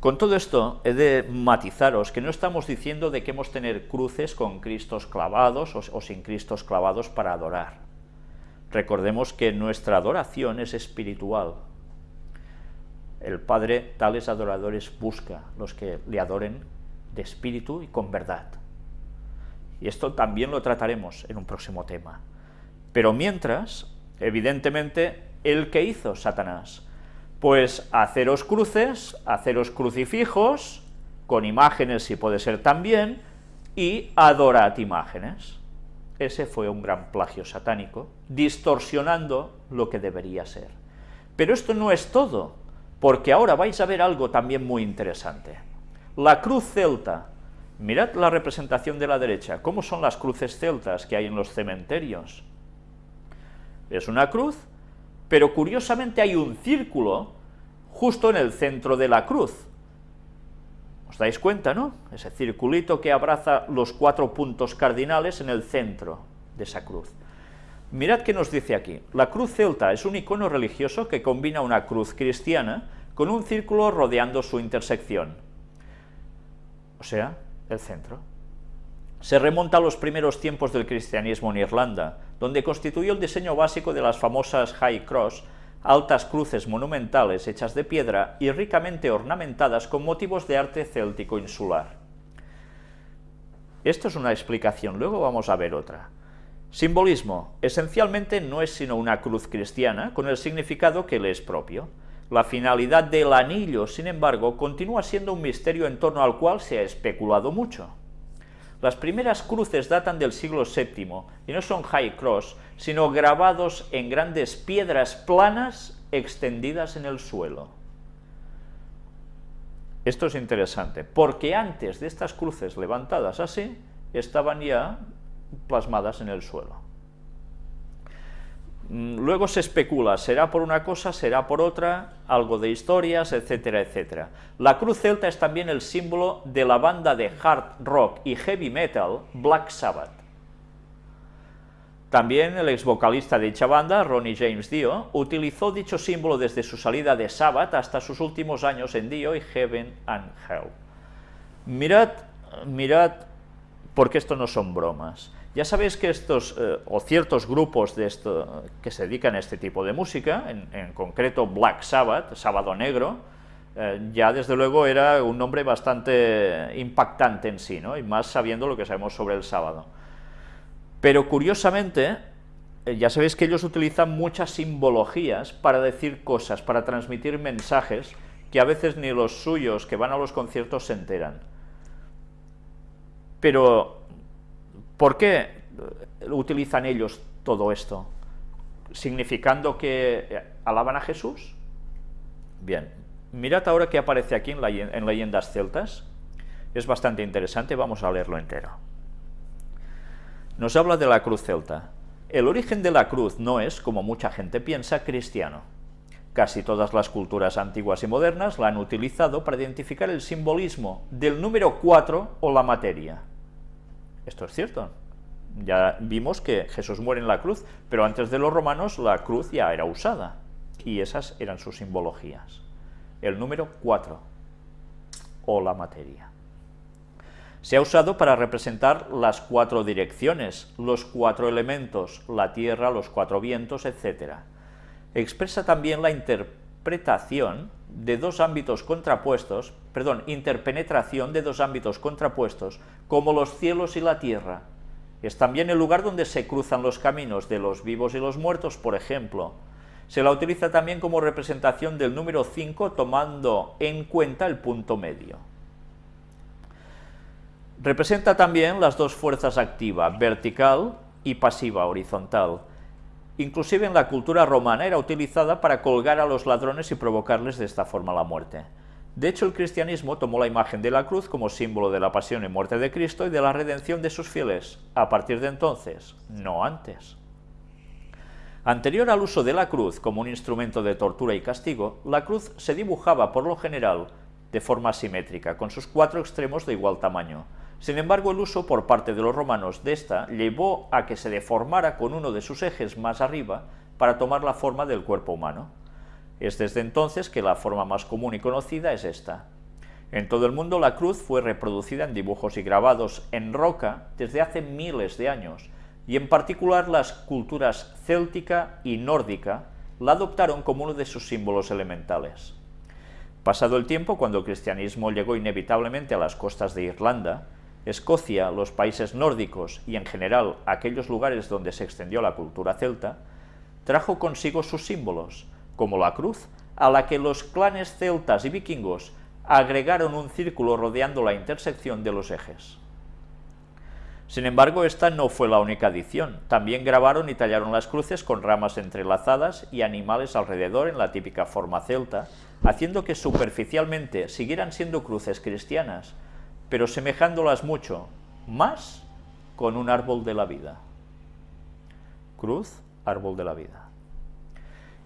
Con todo esto, he de matizaros que no estamos diciendo de que hemos tener cruces con cristos clavados o, o sin cristos clavados para adorar. Recordemos que nuestra adoración es espiritual. El Padre tales adoradores busca, los que le adoren de espíritu y con verdad. Y esto también lo trataremos en un próximo tema. Pero mientras, evidentemente, ¿el que hizo Satanás? Pues haceros cruces, haceros crucifijos, con imágenes si puede ser también, y adorad imágenes. Ese fue un gran plagio satánico, distorsionando lo que debería ser. Pero esto no es todo, porque ahora vais a ver algo también muy interesante. La cruz celta, mirad la representación de la derecha, cómo son las cruces celtas que hay en los cementerios. Es una cruz, pero curiosamente hay un círculo justo en el centro de la cruz. ¿Os dais cuenta, no? Ese circulito que abraza los cuatro puntos cardinales en el centro de esa cruz. Mirad qué nos dice aquí. La cruz celta es un icono religioso que combina una cruz cristiana con un círculo rodeando su intersección, o sea, el centro. Se remonta a los primeros tiempos del cristianismo en Irlanda, donde constituyó el diseño básico de las famosas High Cross, altas cruces monumentales hechas de piedra y ricamente ornamentadas con motivos de arte céltico insular. Esto es una explicación, luego vamos a ver otra. Simbolismo. Esencialmente no es sino una cruz cristiana con el significado que le es propio. La finalidad del anillo, sin embargo, continúa siendo un misterio en torno al cual se ha especulado mucho. Las primeras cruces datan del siglo VII y no son high cross, sino grabados en grandes piedras planas extendidas en el suelo. Esto es interesante, porque antes de estas cruces levantadas así, estaban ya plasmadas en el suelo. Luego se especula, será por una cosa, será por otra, algo de historias, etcétera, etcétera. La cruz celta es también el símbolo de la banda de hard rock y heavy metal Black Sabbath. También el ex vocalista de dicha banda, Ronnie James Dio, utilizó dicho símbolo desde su salida de Sabbath hasta sus últimos años en Dio y Heaven and Hell. Mirad, mirad, porque esto no son bromas. Ya sabéis que estos, eh, o ciertos grupos de esto, que se dedican a este tipo de música, en, concreto Black Sabbath, Sábado Negro, eh, ya desde luego era un nombre bastante impactante en sí, ¿no? y más sabiendo lo que sabemos sobre el sábado. Pero curiosamente, eh, ya sabéis que ellos utilizan muchas simbologías para decir cosas, para transmitir mensajes que a veces ni los suyos que van a los conciertos se enteran. Pero, ¿por qué utilizan ellos todo esto? ¿Significando que alaban a Jesús? Bien, mirad ahora qué aparece aquí en, en leyendas celtas. Es bastante interesante, vamos a leerlo entero nos habla de la cruz celta. El origen de la cruz no es, como mucha gente piensa, cristiano. Casi todas las culturas antiguas y modernas la han utilizado para identificar el simbolismo del número 4 o la materia. Esto es cierto. Ya vimos que Jesús muere en la cruz, pero antes de los romanos la cruz ya era usada, y esas eran sus simbologías. El número 4 o la materia. Se ha usado para representar las cuatro direcciones, los cuatro elementos, la tierra, los cuatro vientos, etc. Expresa también la interpretación de dos ámbitos contrapuestos, perdón, interpenetración de dos ámbitos contrapuestos, como los cielos y la tierra. Es también el lugar donde se cruzan los caminos de los vivos y los muertos, por ejemplo. Se la utiliza también como representación del número 5, tomando en cuenta el punto medio. Representa también las dos fuerzas activa, vertical y pasiva, horizontal. Inclusive en la cultura romana era utilizada para colgar a los ladrones y provocarles de esta forma la muerte. De hecho, el cristianismo tomó la imagen de la cruz como símbolo de la pasión y muerte de Cristo y de la redención de sus fieles, a partir de entonces, no antes. Anterior al uso de la cruz como un instrumento de tortura y castigo, la cruz se dibujaba por lo general de forma simétrica, con sus cuatro extremos de igual tamaño, sin embargo, el uso por parte de los romanos de esta llevó a que se deformara con uno de sus ejes más arriba para tomar la forma del cuerpo humano. Es desde entonces que la forma más común y conocida es esta. En todo el mundo la cruz fue reproducida en dibujos y grabados en roca desde hace miles de años, y en particular las culturas céltica y nórdica la adoptaron como uno de sus símbolos elementales. Pasado el tiempo, cuando el cristianismo llegó inevitablemente a las costas de Irlanda, Escocia, los países nórdicos y en general aquellos lugares donde se extendió la cultura celta, trajo consigo sus símbolos, como la cruz, a la que los clanes celtas y vikingos agregaron un círculo rodeando la intersección de los ejes. Sin embargo, esta no fue la única adición. También grabaron y tallaron las cruces con ramas entrelazadas y animales alrededor en la típica forma celta, haciendo que superficialmente siguieran siendo cruces cristianas, pero semejándolas mucho más con un árbol de la vida. Cruz, árbol de la vida.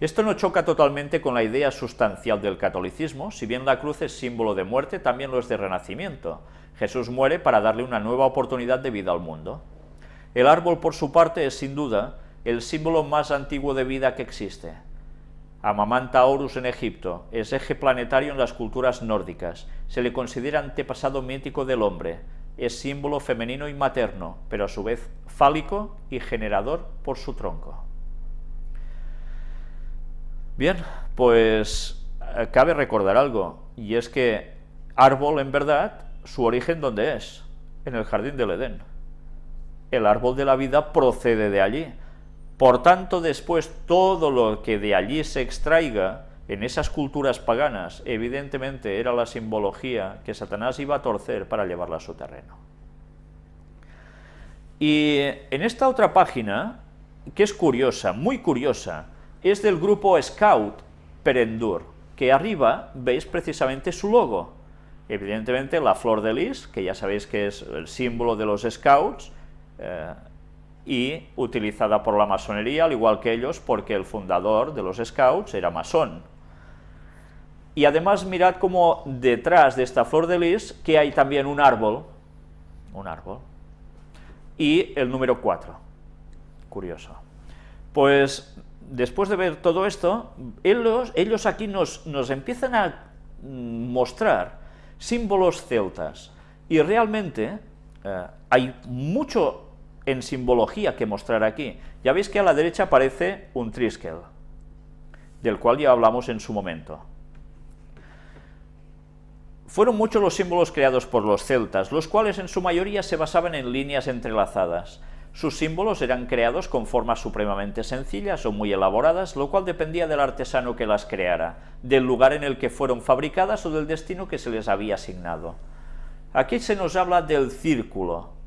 Esto no choca totalmente con la idea sustancial del catolicismo, si bien la cruz es símbolo de muerte, también lo es de renacimiento. Jesús muere para darle una nueva oportunidad de vida al mundo. El árbol, por su parte, es sin duda el símbolo más antiguo de vida que existe. Amamanta Horus en Egipto, es eje planetario en las culturas nórdicas, se le considera antepasado mítico del hombre, es símbolo femenino y materno, pero a su vez fálico y generador por su tronco. Bien, pues eh, cabe recordar algo, y es que árbol en verdad, su origen ¿dónde es? En el jardín del Edén. El árbol de la vida procede de allí. Por tanto, después todo lo que de allí se extraiga en esas culturas paganas, evidentemente era la simbología que Satanás iba a torcer para llevarla a su terreno. Y en esta otra página, que es curiosa, muy curiosa, es del grupo Scout Perendur, que arriba veis precisamente su logo. Evidentemente la flor de lis, que ya sabéis que es el símbolo de los Scouts, eh, y utilizada por la masonería, al igual que ellos, porque el fundador de los Scouts era masón. Y además mirad como detrás de esta flor de lis, que hay también un árbol, un árbol, y el número 4, curioso. Pues después de ver todo esto, ellos, aquí nos, nos empiezan a mostrar símbolos celtas, y realmente eh, hay mucho en simbología que mostrar aquí. Ya veis que a la derecha aparece un triskel, del cual ya hablamos en su momento. Fueron muchos los símbolos creados por los celtas, los cuales en su mayoría se basaban en líneas entrelazadas. Sus símbolos eran creados con formas supremamente sencillas o muy elaboradas, lo cual dependía del artesano que las creara, del lugar en el que fueron fabricadas o del destino que se les había asignado. Aquí se nos habla del círculo.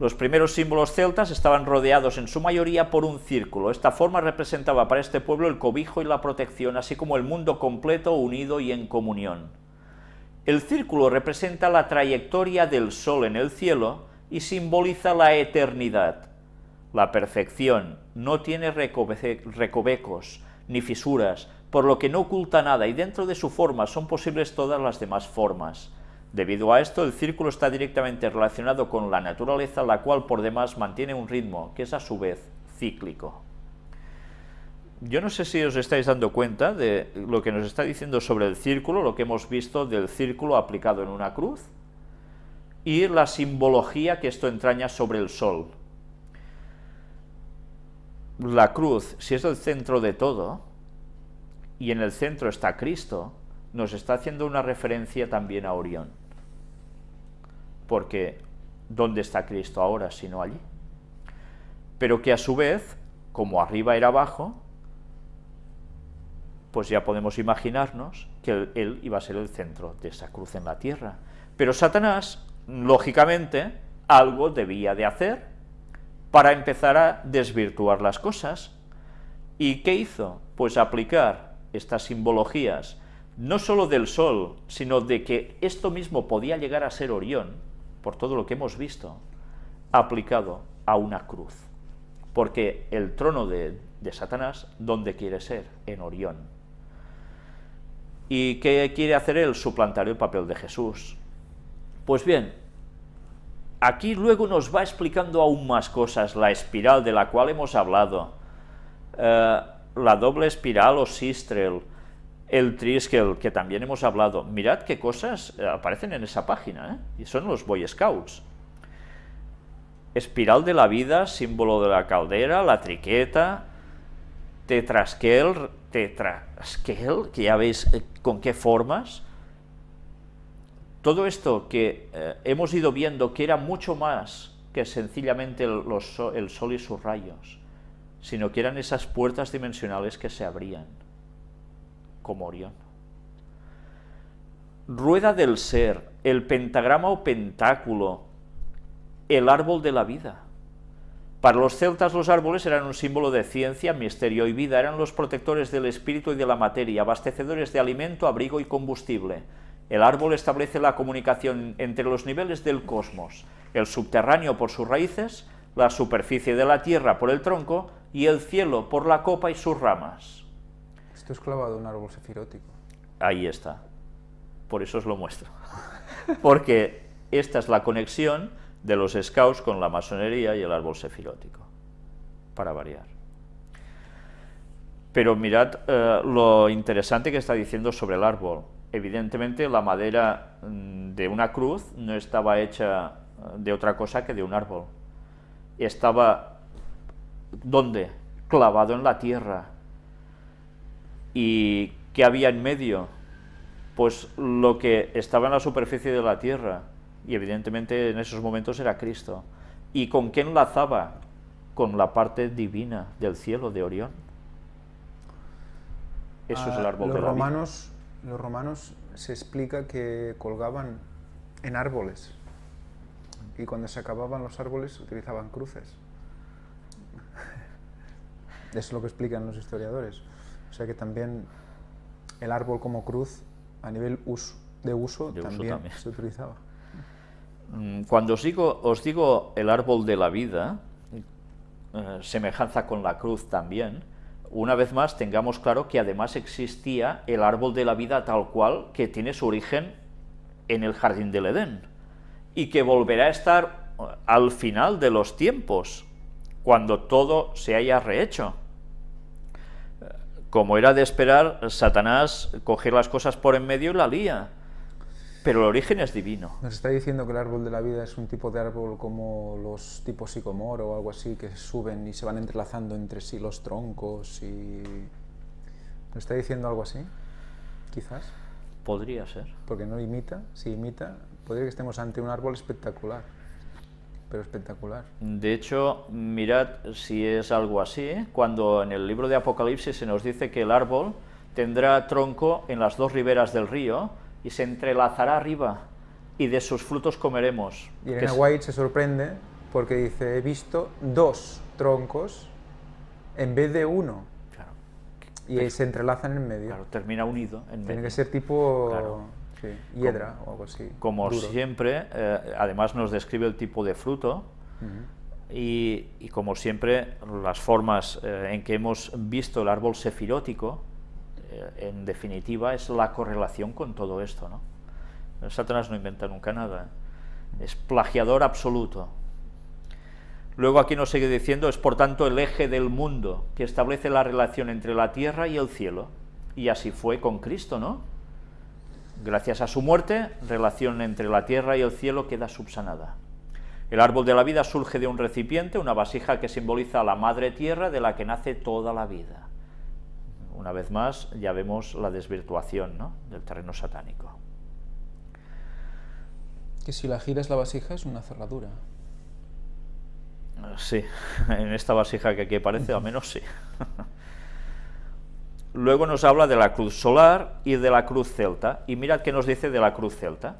Los primeros símbolos celtas estaban rodeados en su mayoría por un círculo. Esta forma representaba para este pueblo el cobijo y la protección, así como el mundo completo, unido y en comunión. El círculo representa la trayectoria del sol en el cielo, y simboliza la eternidad. La perfección no tiene recovecos ni fisuras, por lo que no oculta nada y dentro de su forma son posibles todas las demás formas. Debido a esto, el círculo está directamente relacionado con la naturaleza, la cual por demás mantiene un ritmo que es a su vez cíclico. Yo no sé si os estáis dando cuenta de lo que nos está diciendo sobre el círculo, lo que hemos visto del círculo aplicado en una cruz, y la simbología que esto entraña sobre el sol. La cruz, si es el centro de todo, y en el centro está Cristo, nos está haciendo una referencia también a Orión. Porque, ¿dónde está Cristo ahora sino allí? Pero que a su vez, como arriba era abajo, pues ya podemos imaginarnos que él iba a ser el centro de esa cruz en la tierra. Pero Satanás lógicamente, algo debía de hacer para empezar a desvirtuar las cosas. ¿Y qué hizo? Pues aplicar estas simbologías, no solo del sol, sino de que esto mismo podía llegar a ser Orión, por todo lo que hemos visto, aplicado a una cruz. Porque el trono de, de Satanás, ¿dónde quiere ser? En Orión. ¿Y qué quiere hacer él? Suplantar el papel de Jesús. Pues bien, aquí luego nos va explicando aún más cosas, la espiral de la cual hemos hablado, eh, la doble espiral o sistrel, el Triskel, que también hemos hablado. Mirad qué cosas eh, aparecen en esa página, ¿eh? y son los Boy Scouts. Espiral de la vida, símbolo de la caldera, la triqueta, tetraskel, tetraskel, que ya veis eh, con qué formas. Todo esto que hemos ido viendo que era mucho más que sencillamente el sol y sus rayos, sino que eran esas puertas dimensionales que se abrían, como Orión. Rueda del ser, el pentagrama o pentáculo, el árbol de la vida. Para los celtas los árboles eran un símbolo de ciencia, misterio y vida, eran los protectores del espíritu y de la materia, abastecedores de alimento, abrigo y combustible. El árbol establece la comunicación entre los niveles del cosmos, el subterráneo por sus raíces, la superficie de la tierra por el tronco y el cielo por la copa y sus ramas. Esto es clavado un árbol sefirótico. Ahí está. Por eso os lo muestro. Porque esta es la conexión de los scouts con la masonería y el árbol sefirótico, para variar. Pero mirad eh, lo interesante que está diciendo sobre el árbol. Evidentemente la madera mm, de una cruz no estaba hecha eh, de otra cosa que de un árbol. Estaba, ¿dónde? Clavado en la tierra. ¿Y qué había en medio? Pues lo que estaba en la superficie de la tierra, y evidentemente en esos momentos era Cristo. ¿Y con qué enlazaba? Con la parte divina del cielo de Orión. Eso es el ah, árbol de la romanos, Los romanos se explica que colgaban en árboles y cuando se acababan los árboles utilizaban cruces. es lo que explican los historiadores. O sea que también el árbol como cruz a nivel de uso, también se utilizaba. Mm, cuando os digo, os digo el árbol de la vida, eh, semejanza con la cruz también, una vez más tengamos claro que además existía el árbol de la vida tal cual que tiene su origen en el jardín del Edén y que volverá a estar eh, al final de los tiempos, cuando todo se haya rehecho. Como era de esperar, Satanás coge las cosas por en medio y la lía pero el origen es divino. Nos está diciendo que el árbol de la vida es un tipo de árbol como los tipos psicomoro o algo así, que suben y se van entrelazando entre sí los troncos y... ¿Nos está diciendo algo así? Quizás. Podría ser. Porque no imita, si imita, podría que estemos ante un árbol espectacular, pero espectacular. De hecho, mirad si es algo así, cuando en el libro de Apocalipsis se nos dice que el árbol tendrá tronco en las dos riberas del río, y se entrelazará arriba, y de sus frutos comeremos. Y Elena White se sorprende porque dice, he visto dos troncos en vez de uno. Claro. Y se entrelazan en medio. Claro, termina unido en Tiene que ser tipo hiedra o algo así. Como siempre, eh, además nos describe el tipo de fruto, y, como siempre, las formas eh, en que hemos visto el árbol sefirótico, eh, en definitiva, es la correlación con todo esto. ¿no? Satanás no inventa nunca nada, es plagiador absoluto. Luego aquí nos sigue diciendo, es por tanto el eje del mundo que establece la relación entre la tierra y el cielo. Y así fue con Cristo, ¿no? Gracias a su muerte, relación entre la tierra y el cielo queda subsanada. El árbol de la vida surge de un recipiente, una vasija que simboliza a la madre tierra de la que nace toda la vida una vez más, ya vemos la desvirtuación del terreno satánico. Que si la giras la vasija es una cerradura. Sí, en esta vasija que aquí aparece, al menos sí. Luego nos habla de la cruz solar y de la cruz celta. Y mirad qué nos dice de la cruz celta.